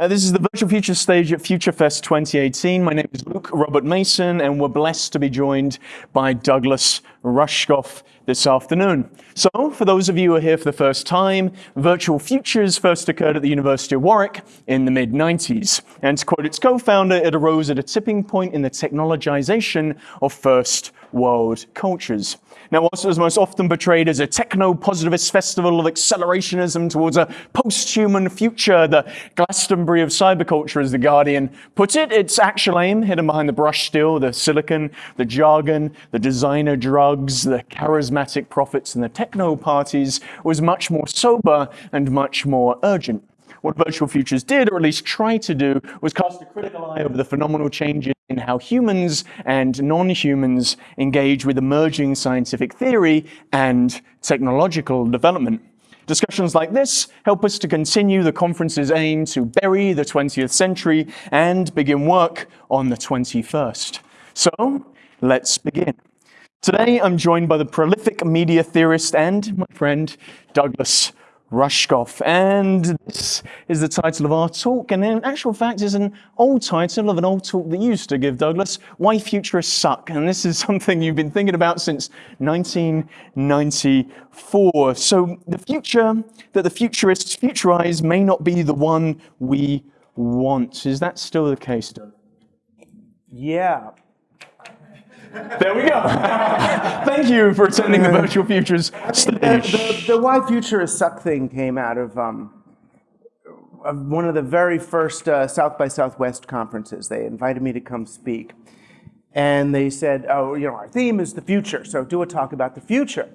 Uh, this is the Virtual Future stage at FutureFest 2018. My name is Luke Robert Mason, and we're blessed to be joined by Douglas Rushkoff this afternoon. So, for those of you who are here for the first time, Virtual Futures first occurred at the University of Warwick in the mid-90s. And to quote its co-founder, it arose at a tipping point in the technologization of first world cultures. Now, whilst it was most often portrayed as a techno-positivist festival of accelerationism towards a post-human future, the Glastonbury of cyberculture, as The Guardian put it, its actual aim, hidden behind the brush still, the silicon, the jargon, the designer drugs, the charismatic prophets, and the techno parties, was much more sober and much more urgent. What Virtual Futures did, or at least tried to do, was cast a critical eye over the phenomenal changes in how humans and non-humans engage with emerging scientific theory and technological development. Discussions like this help us to continue the conference's aim to bury the 20th century and begin work on the 21st. So, let's begin. Today, I'm joined by the prolific media theorist and my friend, Douglas Rushkoff. And this is the title of our talk. And in actual fact, is an old title of an old talk that you used to give, Douglas, Why Futurists Suck. And this is something you've been thinking about since 1994. So the future that the futurists futurize may not be the one we want. Is that still the case, Doug? Yeah, there we go. Thank you for attending the Virtual Futures stage. The, the, the Why Futurists Suck thing came out of, um, one of the very first uh, South by Southwest conferences. They invited me to come speak. And they said, oh, you know, our theme is the future, so do a talk about the future.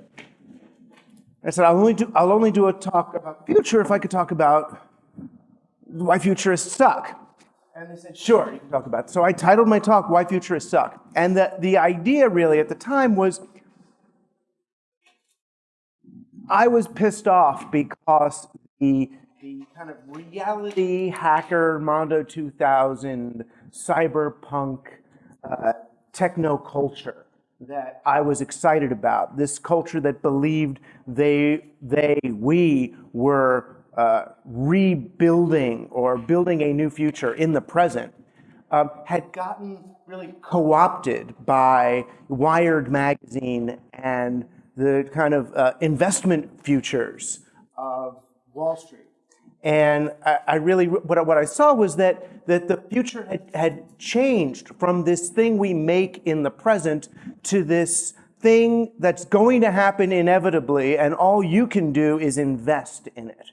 I said, I'll only do, I'll only do a talk about future if I could talk about why futurists suck. And they said, sure, you can talk about it. So I titled my talk, Why Futurists Suck. And the, the idea really at the time was I was pissed off because the, the kind of reality hacker Mondo 2000 cyberpunk uh, techno culture that I was excited about, this culture that believed they, they, we were uh, rebuilding or building a new future in the present um, had gotten really co-opted by Wired magazine and the kind of uh, investment futures of Wall Street. And I, I, really, what, what I saw was that, that the future had, had changed from this thing we make in the present to this thing that's going to happen inevitably, and all you can do is invest in it.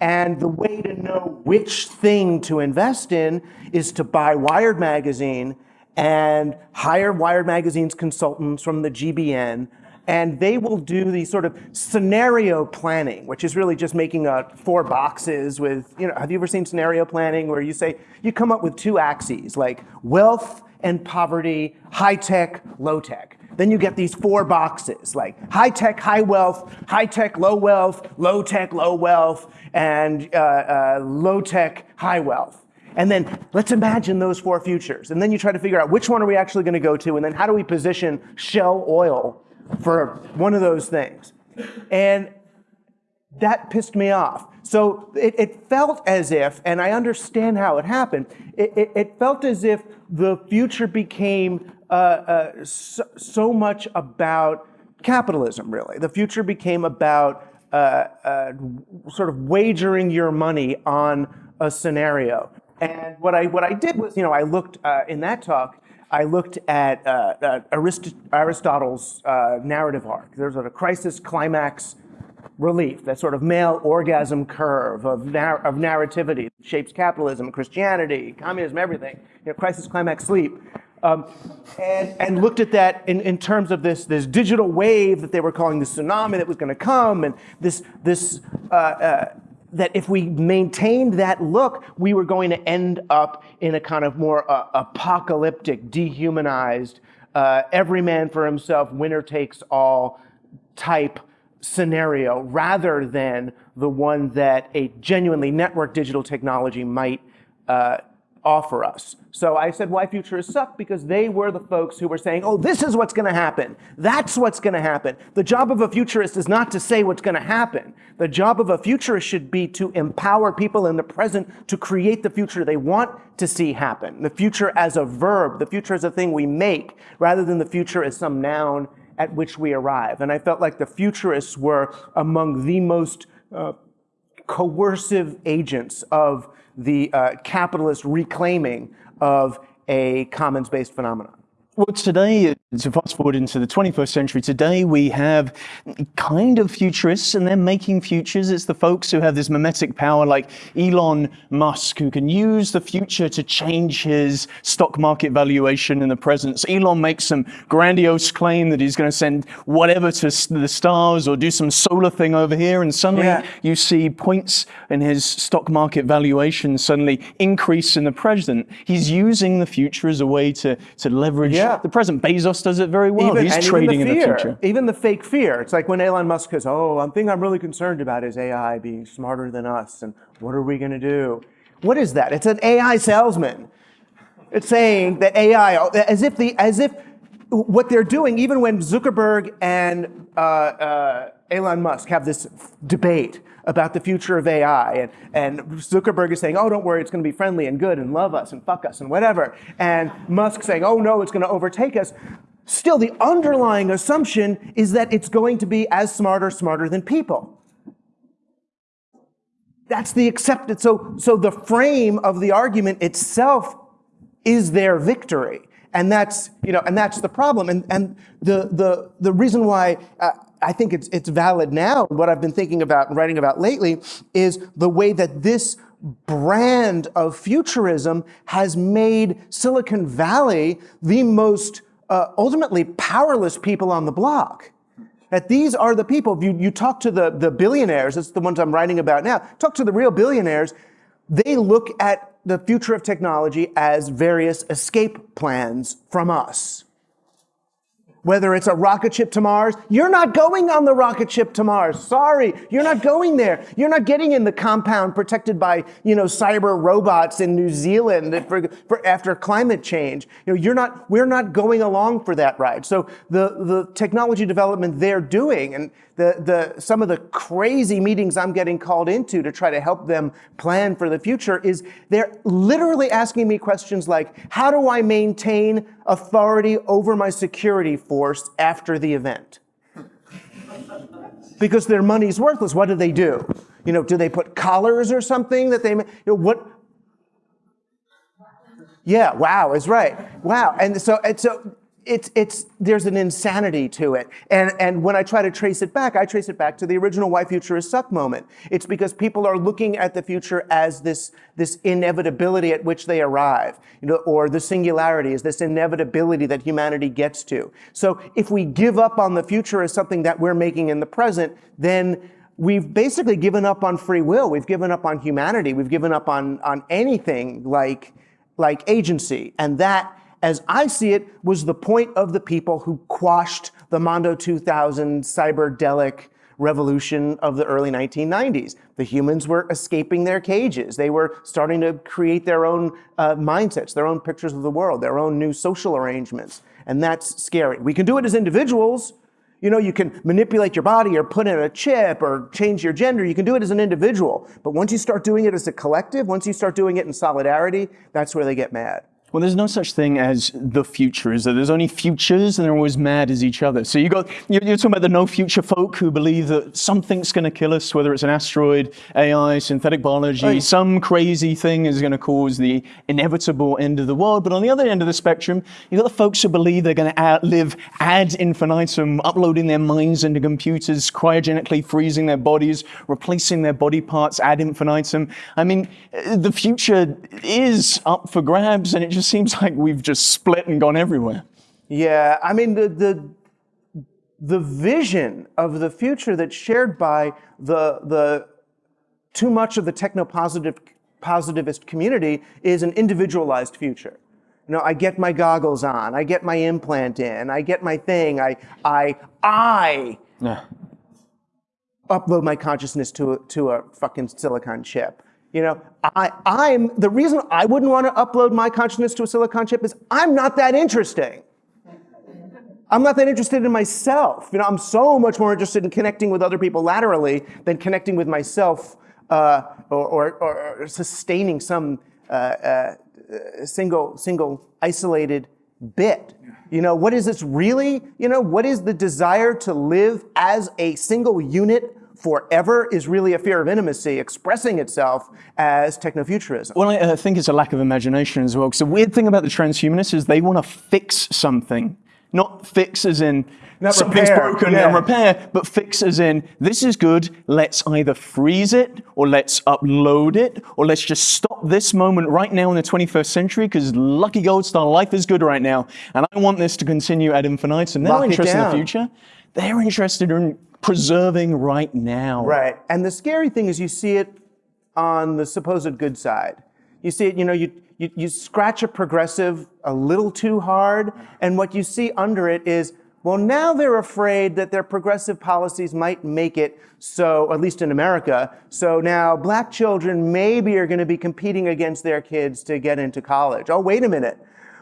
And the way to know which thing to invest in is to buy Wired Magazine and hire Wired Magazine's consultants from the GBN and they will do the sort of scenario planning, which is really just making a four boxes with, you know, have you ever seen scenario planning where you say, you come up with two axes, like wealth and poverty, high tech, low tech. Then you get these four boxes, like high tech, high wealth, high tech, low wealth, low tech, low wealth, and uh, uh, low tech, high wealth. And then let's imagine those four futures. And then you try to figure out which one are we actually going to go to, and then how do we position Shell Oil for one of those things. And that pissed me off. So it, it, felt as if, and I understand how it happened, it, it, it felt as if the future became uh, uh, so, so, much about capitalism, really. The future became about uh, uh, sort of wagering your money on a scenario. And what I, what I did was, you know, I looked uh, in that talk, I looked at uh, Arist Aristotle's narrative arc. There's a crisis, climax, relief, that sort of male orgasm curve of, nar of narrativity that shapes capitalism, Christianity, communism, everything, you know, crisis, climax, sleep. Um, and, and looked at that in, in terms of this, this digital wave that they were calling the tsunami that was going to come, and this, this uh, uh, that if we maintained that look, we were going to end up in a kind of more uh, apocalyptic, dehumanized, uh, every man for himself, winner takes all type scenario rather than the one that a genuinely network digital technology might uh, offer us. So I said, why futurists suck? Because they were the folks who were saying, oh, this is what's going to happen. That's what's going to happen. The job of a futurist is not to say what's going to happen. The job of a futurist should be to empower people in the present to create the future they want to see happen. The future as a verb, the future as a thing we make, rather than the future as some noun at which we arrive. And I felt like the futurists were among the most uh, coercive agents of the uh, capitalist reclaiming of a commons-based phenomenon. Well, today, to fast forward into the 21st century, today we have kind of futurists and they're making futures. It's the folks who have this mimetic power like Elon Musk who can use the future to change his stock market valuation in the present. So Elon makes some grandiose claim that he's going to send whatever to the stars or do some solar thing over here and suddenly yeah. you see points in his stock market valuation suddenly increase in the present. He's using the future as a way to, to leverage yeah yeah. The present Bezos does it very well. Even, He's trading the in the future. Even the fake fear. It's like when Elon Musk says, oh, one thing I'm really concerned about is AI being smarter than us, and what are we going to do? What is that? It's an AI salesman. It's saying that AI, as if the, as if what they're doing, even when Zuckerberg and uh, uh, Elon Musk have this debate about the future of AI. And, and Zuckerberg is saying, oh, don't worry, it's going to be friendly and good and love us and fuck us and whatever. And Musk saying, oh, no, it's going to overtake us. Still, the underlying assumption is that it's going to be as smart or smarter than people. That's the accepted. So, so the frame of the argument itself is their victory. And that's, you know, and that's the problem. And, and the, the, the reason why uh, I think it's, it's valid now, what I've been thinking about and writing about lately, is the way that this brand of futurism has made Silicon Valley the most uh, ultimately powerless people on the block. That these are the people, you, you talk to the, the billionaires, it's the ones I'm writing about now, talk to the real billionaires, they look at the future of technology as various escape plans from us whether it's a rocket ship to Mars, you're not going on the rocket ship to Mars. Sorry, you're not going there. You're not getting in the compound protected by, you know, cyber robots in New Zealand for, for after climate change. You know, you're not, we're not going along for that ride. So the, the technology development they're doing and the, the, some of the crazy meetings I'm getting called into to try to help them plan for the future is they're literally asking me questions like, how do I maintain authority over my security force after the event? because their money's worthless. What do they do? You know, do they put collars or something that they, you know, what? Yeah, wow, is right. Wow. And so, and so it's, it's, there's an insanity to it. And, and when I try to trace it back, I trace it back to the original why futurists suck moment. It's because people are looking at the future as this, this inevitability at which they arrive, you know, or the singularity is this inevitability that humanity gets to. So if we give up on the future as something that we're making in the present, then we've basically given up on free will. We've given up on humanity. We've given up on, on anything like, like agency. And that as I see it, was the point of the people who quashed the Mondo 2000 cyberdelic revolution of the early 1990s. The humans were escaping their cages. They were starting to create their own uh, mindsets, their own pictures of the world, their own new social arrangements. And that's scary. We can do it as individuals. You know, you can manipulate your body or put in a chip or change your gender. You can do it as an individual. But once you start doing it as a collective, once you start doing it in solidarity, that's where they get mad. Well, there's no such thing as the future, is there? There's only futures and they're always mad as each other. So you got, you're, you're talking about the no future folk who believe that something's going to kill us, whether it's an asteroid, AI, synthetic biology, right. some crazy thing is going to cause the inevitable end of the world. But on the other end of the spectrum, you've got the folks who believe they're going to outlive ad infinitum, uploading their minds into computers, cryogenically freezing their bodies, replacing their body parts ad infinitum. I mean, the future is up for grabs and it just just seems like we've just split and gone everywhere. Yeah, I mean, the, the, the vision of the future that's shared by the, the too much of the techno-positive positivist community is an individualized future. You know, I get my goggles on, I get my implant in, I get my thing, I, I, I yeah. upload my consciousness to a, to a fucking silicon chip. You know, I, I'm the reason I wouldn't want to upload my consciousness to a silicon chip is I'm not that interesting. I'm not that interested in myself. You know, I'm so much more interested in connecting with other people laterally than connecting with myself uh, or, or, or, sustaining some uh, uh, single, single isolated bit. You know, what is this really? You know, what is the desire to live as a single unit forever is really a fear of intimacy expressing itself as technofuturism. Well, I think it's a lack of imagination as well. Because the weird thing about the transhumanists is they want to fix something, not fix as in Not something's repair, broken yeah. and repair, but fix as in this is good, let's either freeze it or let's upload it or let's just stop this moment right now in the 21st century because lucky gold star, life is good right now. And I want this to continue ad infinitum. They're not interested in the future. They're interested in preserving right now. Right. And the scary thing is you see it on the supposed good side. You see it, you know, you, you, you scratch a progressive a little too hard, and what you see under it is, well, now they're afraid that their progressive policies might make it so, at least in America, so now black children maybe are going to be competing against their kids to get into college. Oh, wait a minute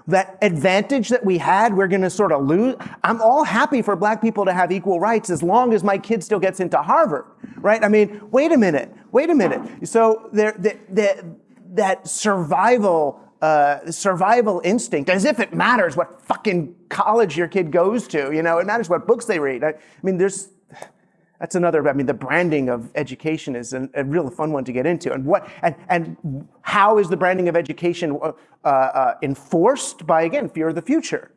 that advantage that we had, we're going to sort of lose. I'm all happy for black people to have equal rights as long as my kid still gets into Harvard, right? I mean, wait a minute, wait a minute. So there, the, the, that survival, uh, survival instinct, as if it matters what fucking college your kid goes to, you know, it matters what books they read. I, I mean, there's, that's another, I mean, the branding of education is an, a real fun one to get into. And what, and, and how is the branding of education uh, uh, enforced by, again, fear of the future?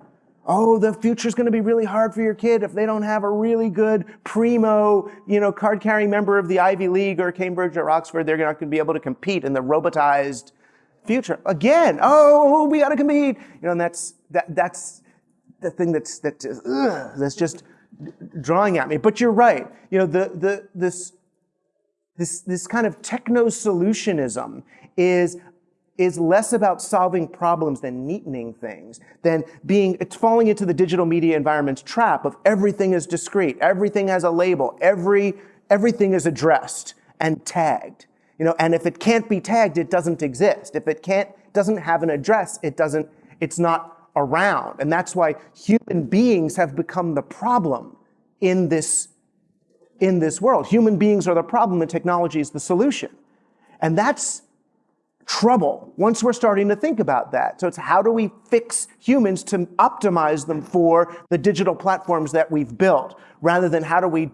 Oh, the future's going to be really hard for your kid if they don't have a really good primo, you know, card-carrying member of the Ivy League or Cambridge or Oxford. They're not going to be able to compete in the robotized future. Again, oh, we got to compete. You know, and that's that that's the thing that's that ugh, that's just drawing at me. But you're right. You know, the the this this this kind of techno solutionism is is less about solving problems than neatening things, than being it's falling into the digital media environment's trap of everything is discrete, everything has a label, every everything is addressed and tagged. You know, and if it can't be tagged, it doesn't exist. If it can't doesn't have an address, it doesn't, it's not around. And that's why human beings have become the problem in this in this world. Human beings are the problem and technology is the solution. And that's trouble once we're starting to think about that. So it's how do we fix humans to optimize them for the digital platforms that we've built rather than how do we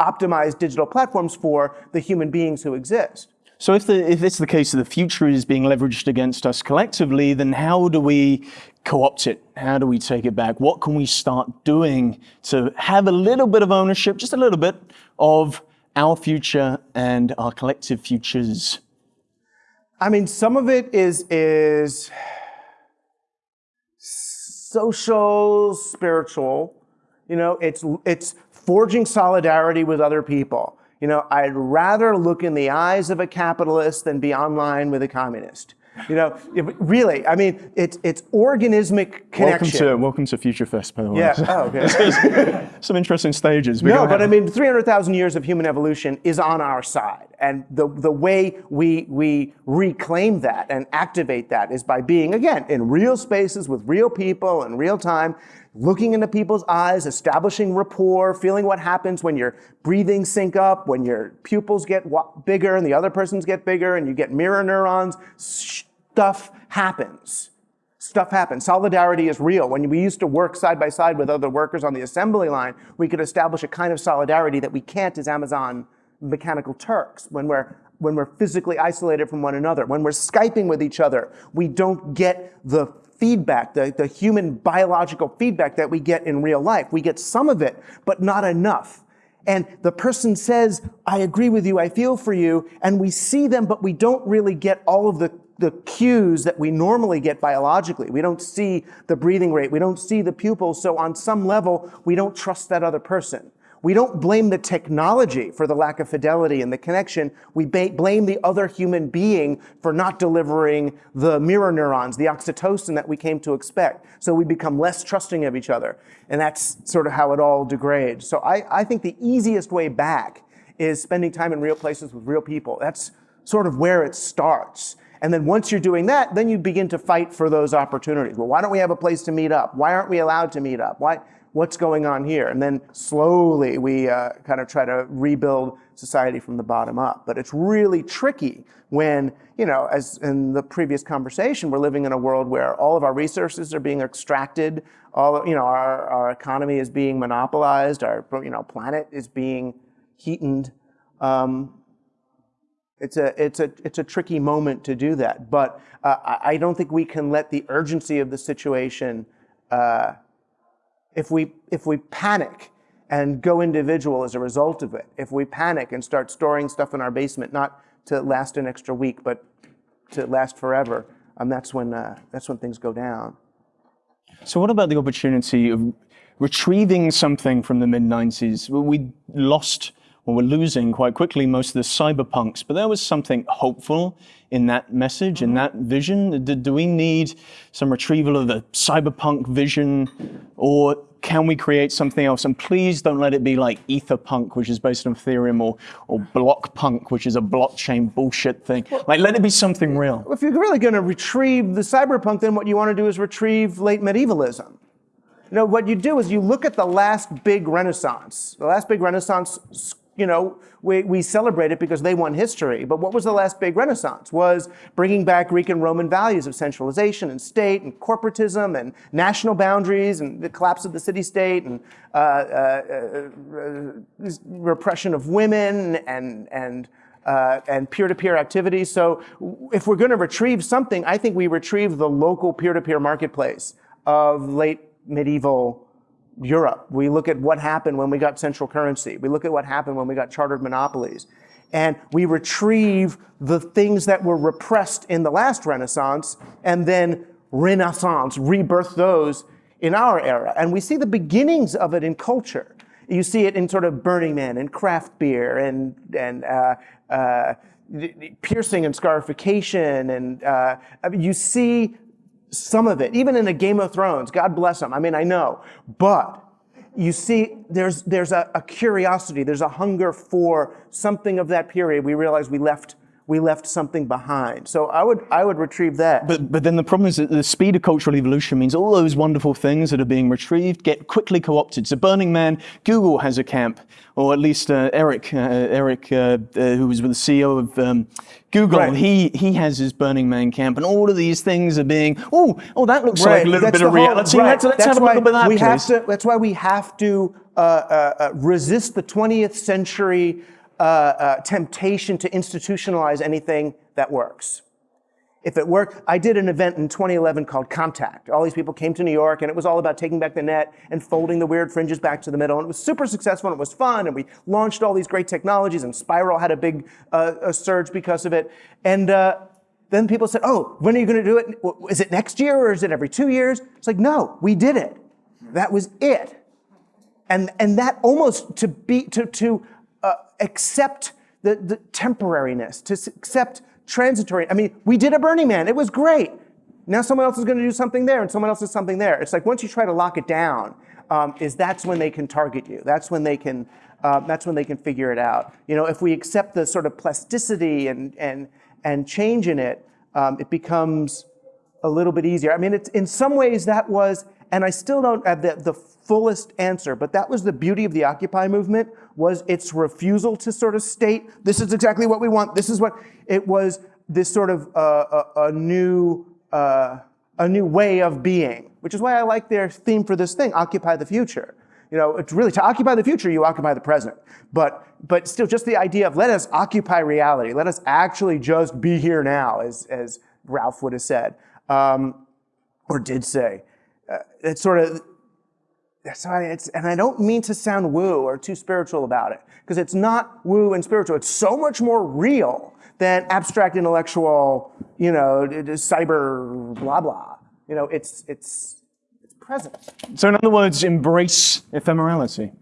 optimize digital platforms for the human beings who exist. So if, the, if it's the case that the future is being leveraged against us collectively, then how do we co-opt it? How do we take it back? What can we start doing to have a little bit of ownership, just a little bit, of our future and our collective futures? I mean, some of it is is social, spiritual. You know, it's it's forging solidarity with other people. You know, I'd rather look in the eyes of a capitalist than be online with a communist. You know, if- really, I mean, it's it's organismic connection. Welcome to, welcome to Future Fest, by the way. yeah. Oh, okay. Some interesting stages. We're No, but I mean, 300,000 years of human evolution is on our side. And the, the way we, we reclaim that and activate that is by being, again, in real spaces with real people in real time, looking into people's eyes, establishing rapport, feeling what happens when your breathing sync up, when your pupils get bigger and the other person's get bigger and you get mirror neurons. Stuff happens. Stuff happens. Solidarity is real. When we used to work side by side with other workers on the assembly line, we could establish a kind of solidarity that we can't as Amazon mechanical Turks. When we're when we're physically isolated from one another, when we're Skyping with each other, we don't get the feedback, the, the human biological feedback that we get in real life. We get some of it, but not enough. And the person says, I agree with you, I feel for you, and we see them, but we don't really get all of the the cues that we normally get biologically. We don't see the breathing rate. We don't see the pupils. So on some level, we don't trust that other person. We don't blame the technology for the lack of fidelity and the connection. We blame the other human being for not delivering the mirror neurons, the oxytocin that we came to expect. So we become less trusting of each other. And that's sort of how it all degrades. So I, I think the easiest way back is spending time in real places with real people. That's sort of where it starts. And then once you're doing that, then you begin to fight for those opportunities. Well, why don't we have a place to meet up? Why aren't we allowed to meet up? Why, what's going on here? And then slowly we uh, kind of try to rebuild society from the bottom up. But it's really tricky when, you know, as in the previous conversation, we're living in a world where all of our resources are being extracted, all, you know, our, our economy is being monopolized, our, you know, planet is being heatened. Um, it's a, it's, a, it's a tricky moment to do that. But uh, I don't think we can let the urgency of the situation, uh, if, we, if we panic and go individual as a result of it, if we panic and start storing stuff in our basement, not to last an extra week, but to last forever, um, that's, when, uh, that's when things go down. So what about the opportunity of retrieving something from the mid-90s? We lost well, we're losing quite quickly most of the cyberpunks, but there was something hopeful in that message, in mm-hmm. that vision. Do, do we need some retrieval of the cyberpunk vision, or can we create something else? And please don't let it be like etherpunk, which is based on Ethereum, or, or blockpunk, which is a blockchain bullshit thing. Like, let it be something real. If you're really going to retrieve the cyberpunk, then what you want to do is retrieve late medievalism. You know, what you do is you look at the last big renaissance. The last big renaissance you know, we, we celebrate it because they won history. But what was the last big renaissance? Was bringing back Greek and Roman values of centralization and state and corporatism and national boundaries and the collapse of the city-state and uh, uh, uh, repression of women and, and, uh, and peer-to-peer -peer activities. So if we're going to retrieve something, I think we retrieve the local peer-to-peer -peer marketplace of late medieval Europe. We look at what happened when we got central currency. We look at what happened when we got chartered monopolies. And we retrieve the things that were repressed in the last Renaissance and then Renaissance, rebirth those in our era. And we see the beginnings of it in culture. You see it in sort of Burning Man and craft beer and, and uh, uh, piercing and scarification. And uh, you see some of it, even in a Game of Thrones, God bless them. I mean, I know, but you see, there's, there's a, a curiosity, there's a hunger for something of that period. We realize we left we left something behind. So I would, I would retrieve that. But, but then the problem is that the speed of cultural evolution means all those wonderful things that are being retrieved get quickly co-opted. So Burning Man, Google has a camp, or at least uh, Eric, uh, Eric, uh, uh who was with the CEO of um, Google, right. he, he has his Burning Man camp, and all of these things are being, oh, oh, that looks right. like a little that's bit of whole, reality. Right. Let's, let's have a bit of that, we please. have to, That's why we have to uh, uh, resist the 20th century uh, uh, temptation to institutionalize anything that works. If it worked, I did an event in 2011 called Contact. All these people came to New York and it was all about taking back the net and folding the weird fringes back to the middle. And it was super successful and it was fun and we launched all these great technologies and Spiral had a big uh, a surge because of it. And uh, then people said, oh, when are you going to do it? Is it next year or is it every two years? It's like, no, we did it. That was it. And, and that almost to be, to, to accept the, the temporariness, to accept transitory. I mean, we did a Burning Man. It was great. Now someone else is going to do something there, and someone else is something there. It's like once you try to lock it down, um, is that's when they can target you. That's when they can. Uh, that's when they can figure it out. You know, if we accept the sort of plasticity and and and change in it, um, it becomes a little bit easier. I mean, it's in some ways that was, and I still don't have the, the fullest answer, but that was the beauty of the Occupy movement, was its refusal to sort of state, this is exactly what we want, this is what, it was this sort of uh, a, a, new, uh, a new way of being, which is why I like their theme for this thing, Occupy the Future. You know, it's really to occupy the future, you occupy the present. But, but still just the idea of let us occupy reality, let us actually just be here now, as, as Ram Dass would have said, um, or did say. Uh, it's sort of, sorry, it's, and I don't mean to sound woo or too spiritual about it, because it's not woo and spiritual. It's so much more real than abstract intellectual, you know, cyber blah blah. You know, it's it's it's present. So in other words, embrace ephemerality.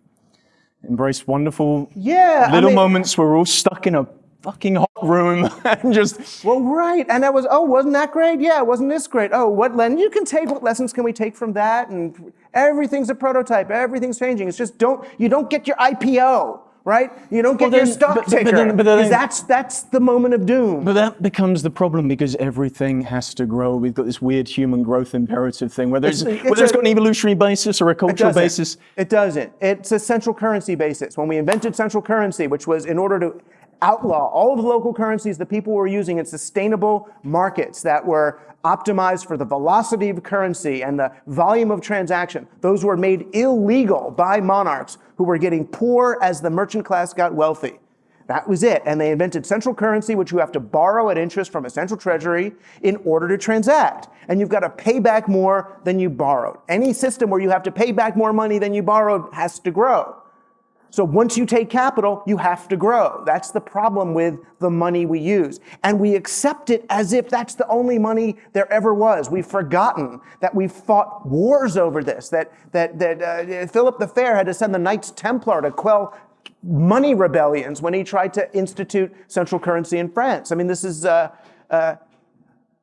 Embrace wonderful yeah, little I mean, moments. We're all stuck in a fucking hot room and just well right and that was oh wasn't that great yeah wasn't this great oh what then you can take what lessons can we take from that and everything's a prototype everything's changing it's just don't you don't get your ipo right? You don't get Well, your stock but- but ticker. then- but then- 'cause that's that's the moment of doom. But that becomes the problem because everything has to grow. We've got this weird human growth imperative thing, whether it's, It's- it's whether it's a- got an evolutionary basis or a cultural doesn't. basis. It doesn't. It's a central currency basis. When we invented central currency, which was in order to outlaw all of the local currencies that people were using in sustainable markets that were optimized for the velocity of currency and the volume of transaction, those were made illegal by monarchs who were getting poor as the merchant class got wealthy. That was it. And they invented central currency, which you have to borrow at interest from a central treasury in order to transact. And you've got to pay back more than you borrowed. Any system where you have to pay back more money than you borrowed has to grow. So once you take capital, you have to grow. That's the problem with the money we use. And we accept it as if that's the only money there ever was. We've forgotten that we fought wars over this, that, that, that uh, Philip the Fair had to send the Knights Templar to quell money rebellions when he tried to institute central currency in France. I mean, this is, uh, uh,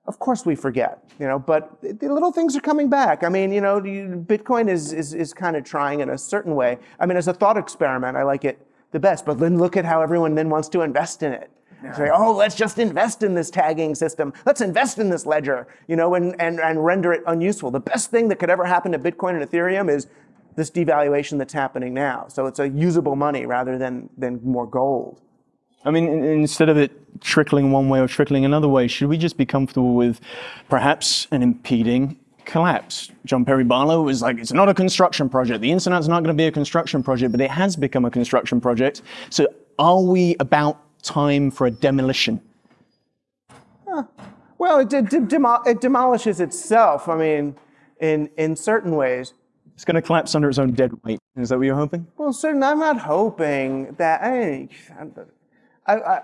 of course we forget, you know, but the little things are coming back. I mean, you know, Bitcoin is, is, is kind of trying in a certain way. I mean, as a thought experiment, I like it the best, but then look at how everyone then wants to invest in it. Say, oh, let's just invest in this tagging system. Let's invest in this ledger, you know, and, and, and render it unuseful. The best thing that could ever happen to Bitcoin and Ethereum is this devaluation that's happening now. So it's a usable money rather than, than more gold. I mean, in- instead of it trickling one way or trickling another way, should we just be comfortable with perhaps an impeding collapse? John Perry Barlow was like, it's not a construction project. The internet's not going to be a construction project, but it has become a construction project. So are we about time for a demolition? Well, it, de- de- demo- it demolishes itself. I mean, in, in certain ways. It's going to collapse under its own dead weight. Is that what you're hoping? Well, certain. I'm not hoping that. I, I,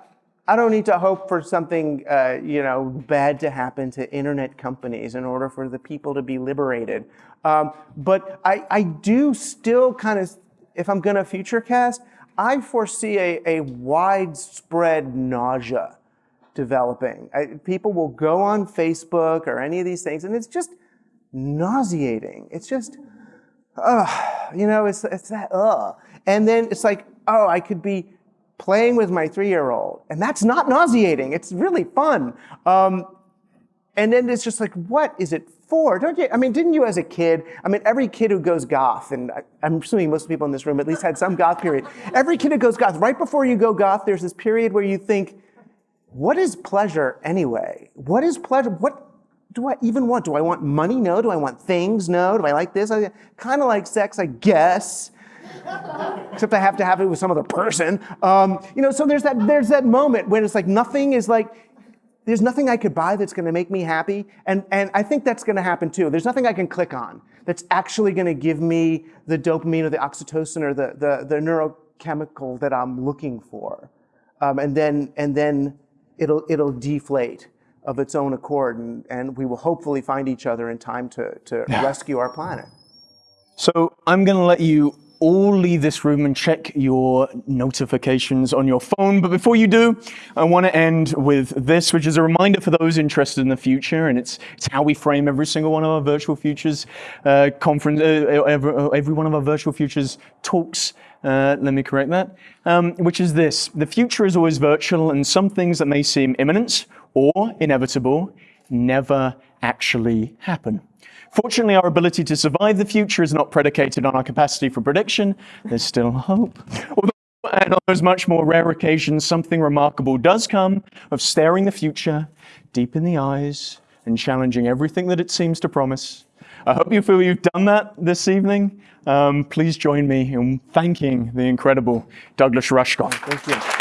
I, don't need to hope for something, uh, you know, bad to happen to internet companies in order for the people to be liberated. Um, but I, I do still kind of, if I'm going to future cast, I foresee a, a widespread nausea developing. I, people will go on Facebook or any of these things, and it's just nauseating. It's just, ugh, you know, it's, it's that, ugh. And then it's like, oh, I could be playing with my three-year-old, and that's not nauseating. It's really fun. Um, and then it's just like, what is it for? Don't you? I mean, didn't you as a kid? I mean, every kid who goes goth, and I, I'm assuming most people in this room at least had some goth period. Every kid who goes goth, right before you go goth, there's this period where you think, what is pleasure anyway? What is pleasure? What do I even want? Do I want money? No. Do I want things? No. Do I like this? I kind of like sex, I guess. Except I have to have it with some other person. Um, you know, so there's that there's that moment when it's like nothing is like there's nothing I could buy that's going to make me happy, and and I think that's going to happen too. There's nothing I can click on that's actually going to give me the dopamine or the oxytocin or the the, the neurochemical that I'm looking for, um, and then and then it'll it'll deflate of its own accord, and, and we will hopefully find each other in time to to rescue our planet. So I'm going to let you all leave this room and check your notifications on your phone. But before you do, I want to end with this, which is a reminder for those interested in the future. And it's, it's how we frame every single one of our virtual futures uh, conference, uh, every, every one of our virtual futures talks. Uh, let me correct that, um, which is this. The future is always virtual, and some things that may seem imminent or inevitable never actually happen. Fortunately, our ability to survive the future is not predicated on our capacity for prediction. There's still hope. Although, and on those much more rare occasions, something remarkable does come of staring the future deep in the eyes and challenging everything that it seems to promise. I hope you feel you've done that this evening. Um, please join me in thanking the incredible Douglas Rushkoff. Thank you.